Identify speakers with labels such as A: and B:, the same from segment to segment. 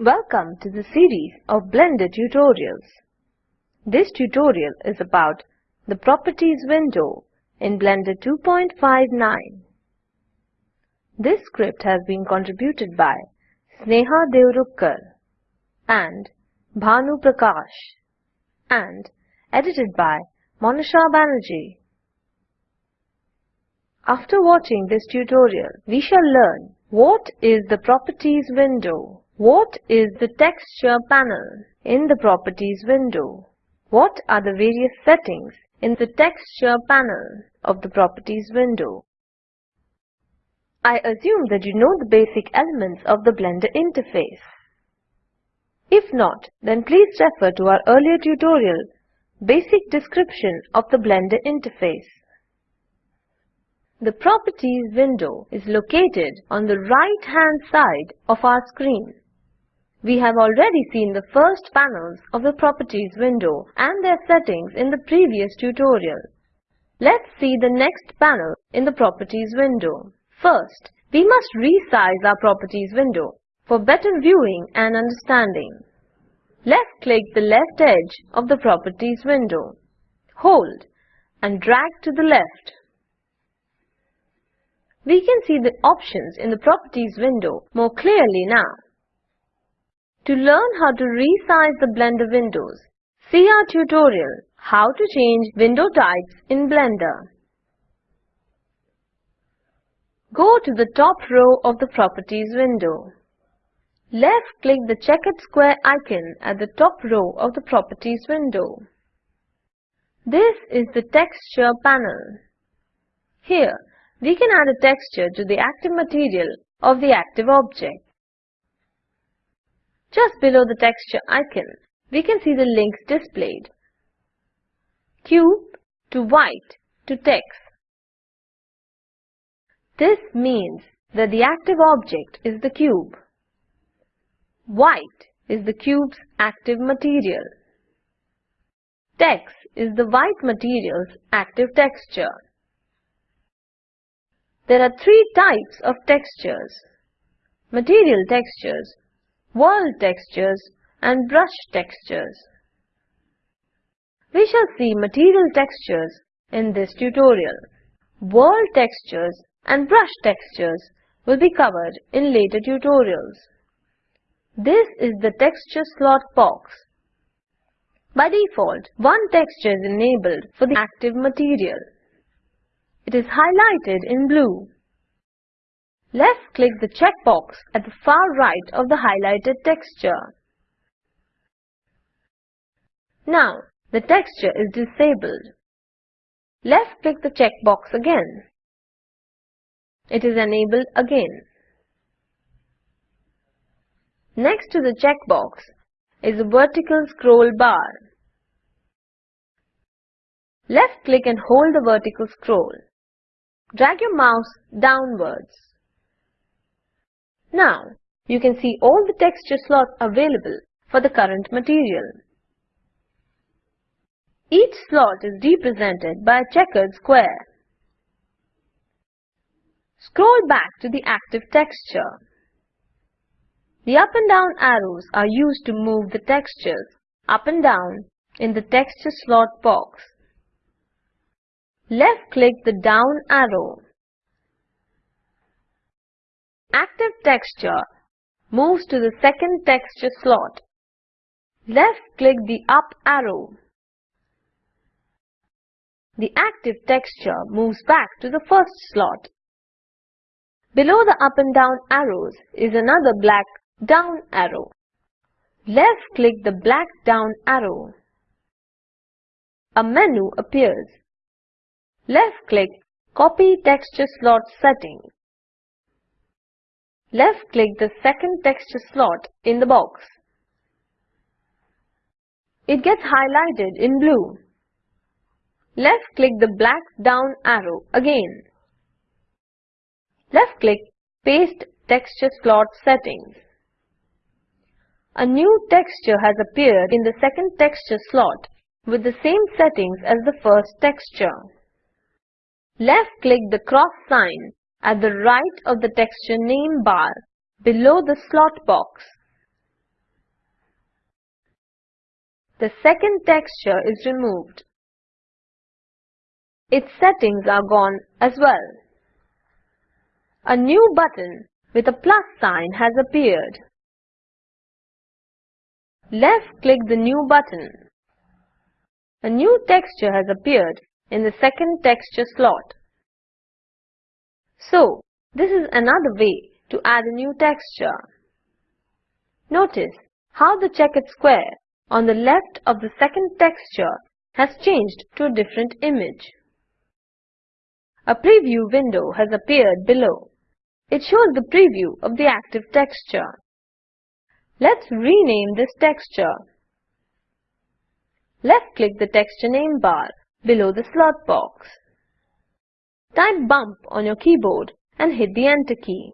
A: Welcome to the series of Blender tutorials. This tutorial is about the Properties window in Blender 2.59. This script has been contributed by Sneha Deorukkar and Bhanu Prakash and edited by Monisha Banerjee. After watching this tutorial, we shall learn what is the Properties window what is the texture panel in the properties window? What are the various settings in the texture panel of the properties window? I assume that you know the basic elements of the Blender interface. If not, then please refer to our earlier tutorial, Basic Description of the Blender Interface. The Properties window is located on the right-hand side of our screen. We have already seen the first panels of the Properties window and their settings in the previous tutorial. Let's see the next panel in the Properties window. First, we must resize our Properties window for better viewing and understanding. Left-click the left edge of the Properties window. Hold and drag to the left. We can see the options in the Properties window more clearly now. To learn how to resize the Blender windows, see our tutorial How to change window types in Blender. Go to the top row of the Properties window. Left-click the checkered square icon at the top row of the Properties window. This is the Texture panel. Here, we can add a texture to the active material of the active object. Just below the texture icon, we can see the links displayed. Cube to white to text. This means that the active object is the cube. White is the cube's active material. Text is the white material's active texture. There are three types of textures. Material textures world textures and brush textures. We shall see material textures in this tutorial. World textures and brush textures will be covered in later tutorials. This is the texture slot box. By default, one texture is enabled for the active material. It is highlighted in blue. Left-click the checkbox at the far right of the highlighted texture. Now, the texture is disabled. Left-click the checkbox again. It is enabled again. Next to the checkbox is a vertical scroll bar. Left-click and hold the vertical scroll. Drag your mouse downwards. Now, you can see all the texture slots available for the current material. Each slot is represented by a checkered square. Scroll back to the active texture. The up and down arrows are used to move the textures up and down in the texture slot box. Left-click the down arrow active texture moves to the second texture slot. Left-click the up arrow. The active texture moves back to the first slot. Below the up and down arrows is another black down arrow. Left-click the black down arrow. A menu appears. Left-click Copy Texture Slot Settings. Left-click the second texture slot in the box. It gets highlighted in blue. Left-click the black down arrow again. Left-click Paste Texture Slot Settings. A new texture has appeared in the second texture slot with the same settings as the first texture. Left-click the cross sign at the right of the texture name bar below the slot box. the second texture is removed. Its settings are gone as well. A new button with a plus sign has appeared. Left-click the new button. A new texture has appeared in the second texture slot. So, this is another way to add a new texture. Notice how the checkered square on the left of the second texture has changed to a different image. A preview window has appeared below. It shows the preview of the active texture. Let's rename this texture. Left-click the texture name bar below the slot box. Type bump on your keyboard and hit the enter key.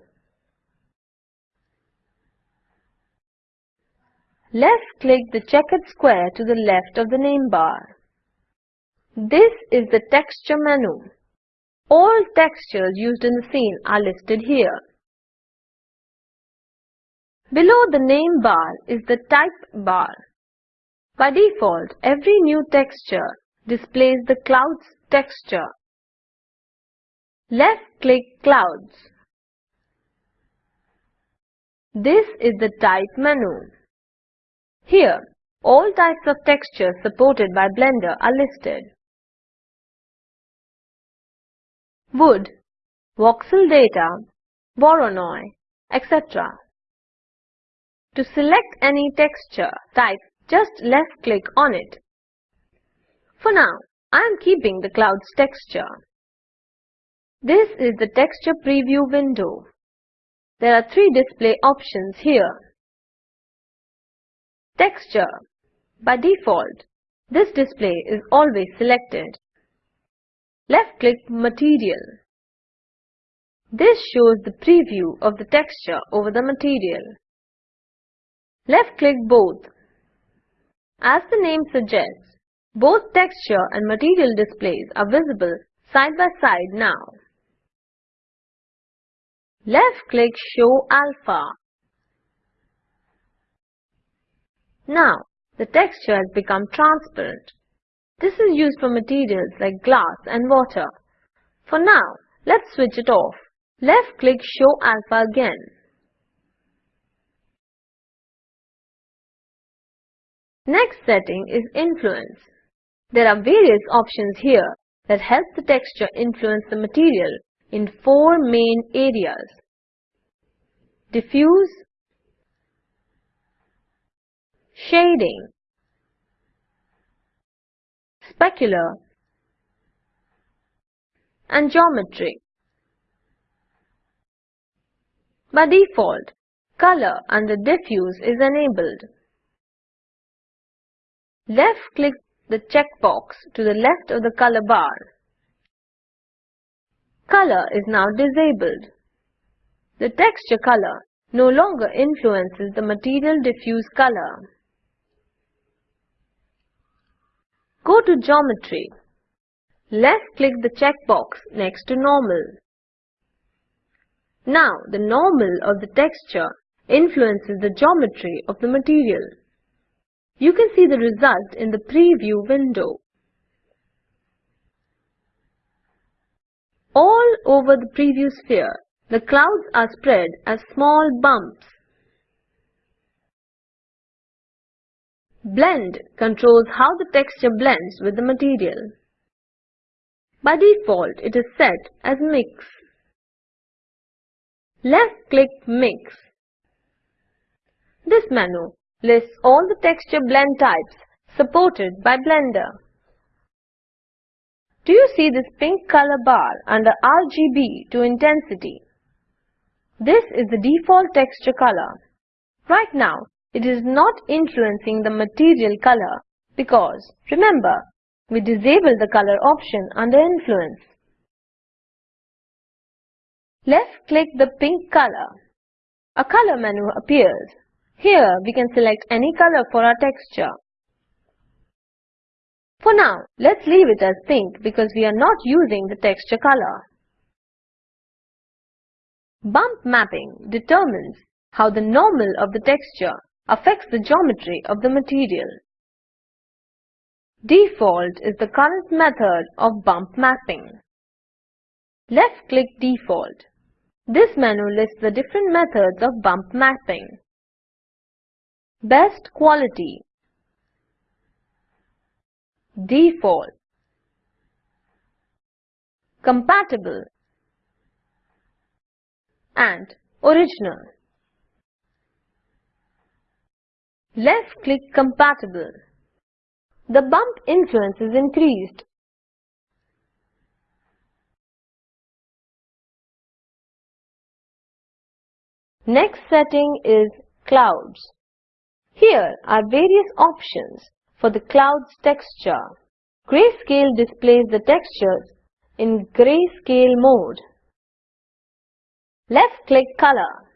A: Left-click the checkered square to the left of the name bar. This is the texture menu. All textures used in the scene are listed here. Below the name bar is the type bar. By default, every new texture displays the clouds texture. Left-click Clouds. This is the Type menu. Here, all types of textures supported by Blender are listed. Wood, voxel data, Voronoi, etc. To select any texture type, just left-click on it. For now, I am keeping the clouds texture. This is the texture preview window. There are three display options here. Texture. By default, this display is always selected. Left-click Material. This shows the preview of the texture over the material. Left-click Both. As the name suggests, both texture and material displays are visible side by side now. Left-click Show Alpha. Now, the texture has become transparent. This is used for materials like glass and water. For now, let's switch it off. Left-click Show Alpha again. Next setting is Influence. There are various options here that help the texture influence the material in four main areas. Diffuse, Shading, Specular, and Geometry. By default, color under diffuse is enabled. Left-click the checkbox to the left of the color bar. Color is now disabled. The texture color no longer influences the material diffuse color. Go to Geometry. Left-click the checkbox next to Normal. Now, the normal of the texture influences the geometry of the material. You can see the result in the preview window. All over the preview sphere, the clouds are spread as small bumps. Blend controls how the texture blends with the material. By default, it is set as Mix. Left-click Mix. This menu lists all the texture blend types supported by Blender. Do you see this pink color bar under RGB to intensity? This is the default texture color. Right now, it is not influencing the material color because, remember, we disabled the color option under influence. Left-click the pink color. A color menu appears. Here we can select any color for our texture. For now, let's leave it as pink because we are not using the texture color. Bump mapping determines how the normal of the texture affects the geometry of the material. Default is the current method of bump mapping. Left-click Default. This menu lists the different methods of bump mapping. Best quality Default Compatible and Original. Left-click Compatible. The bump influence is increased. Next setting is Clouds. Here are various options for the cloud's texture. Grayscale displays the textures in grayscale mode. Left-click Color.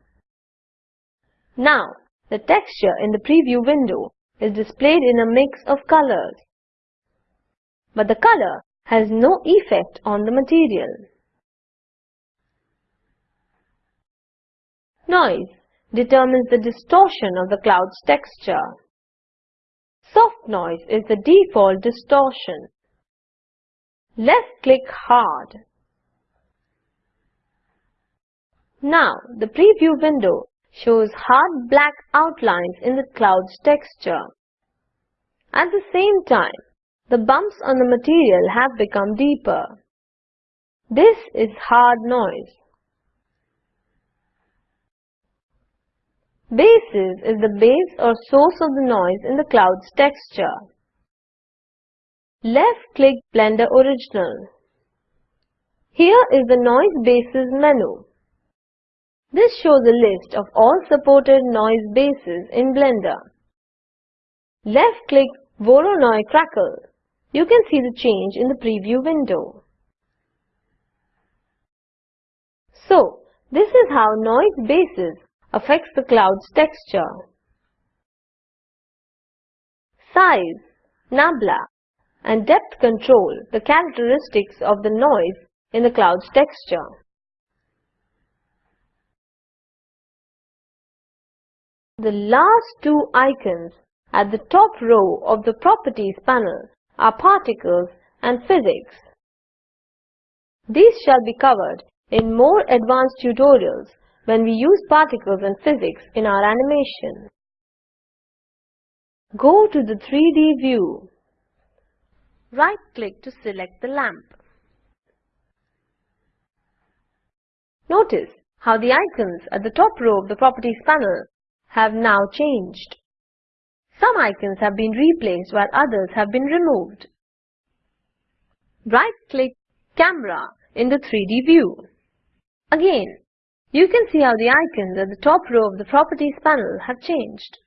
A: Now, the texture in the preview window is displayed in a mix of colors. But the color has no effect on the material. Noise determines the distortion of the cloud's texture. Soft noise is the default distortion. Left-click Hard. Now, the preview window shows hard black outlines in the cloud's texture. At the same time, the bumps on the material have become deeper. This is hard noise. Basis is the base or source of the noise in the cloud's texture. Left-click Blender Original. Here is the Noise Bases menu. This shows a list of all supported noise bases in Blender. Left-click Voronoi Crackle. You can see the change in the preview window. So, this is how noise bases affects the cloud's texture. Size, nabla, and depth control the characteristics of the noise in the cloud's texture. The last two icons at the top row of the Properties panel are Particles and Physics. These shall be covered in more advanced tutorials when we use particles and physics in our animation. Go to the 3D view. Right-click to select the lamp. Notice how the icons at the top row of the Properties panel have now changed. Some icons have been replaced while others have been removed. Right-click Camera in the 3D view. Again, you can see how the icons at the top row of the Properties panel have changed.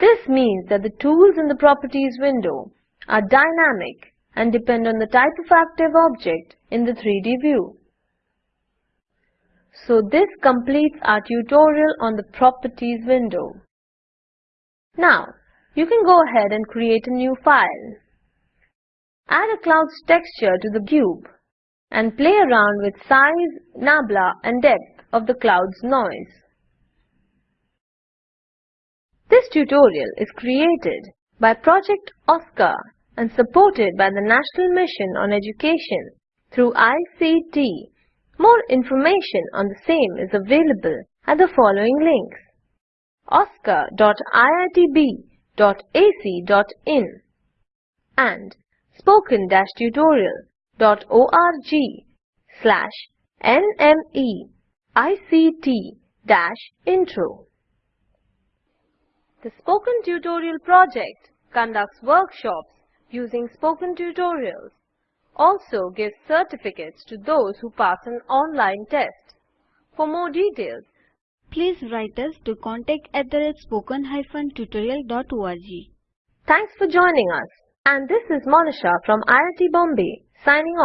A: This means that the tools in the Properties window are dynamic and depend on the type of active object in the 3D view. So this completes our tutorial on the Properties window. Now, you can go ahead and create a new file. Add a cloud's texture to the cube and play around with size, nabla and depth of the cloud's noise. This tutorial is created by Project OSCAR and supported by the National Mission on Education through ICT. More information on the same is available at the following links oscar.iitb.ac.in and spoken-tutorial.org slash nme ICT-Intro The Spoken Tutorial project conducts workshops using spoken tutorials, also gives certificates to those who pass an online test. For more details,
B: please write us to contact at the spoken-tutorial.org.
A: Thanks for joining us. And this is Monisha from IIT Bombay signing off.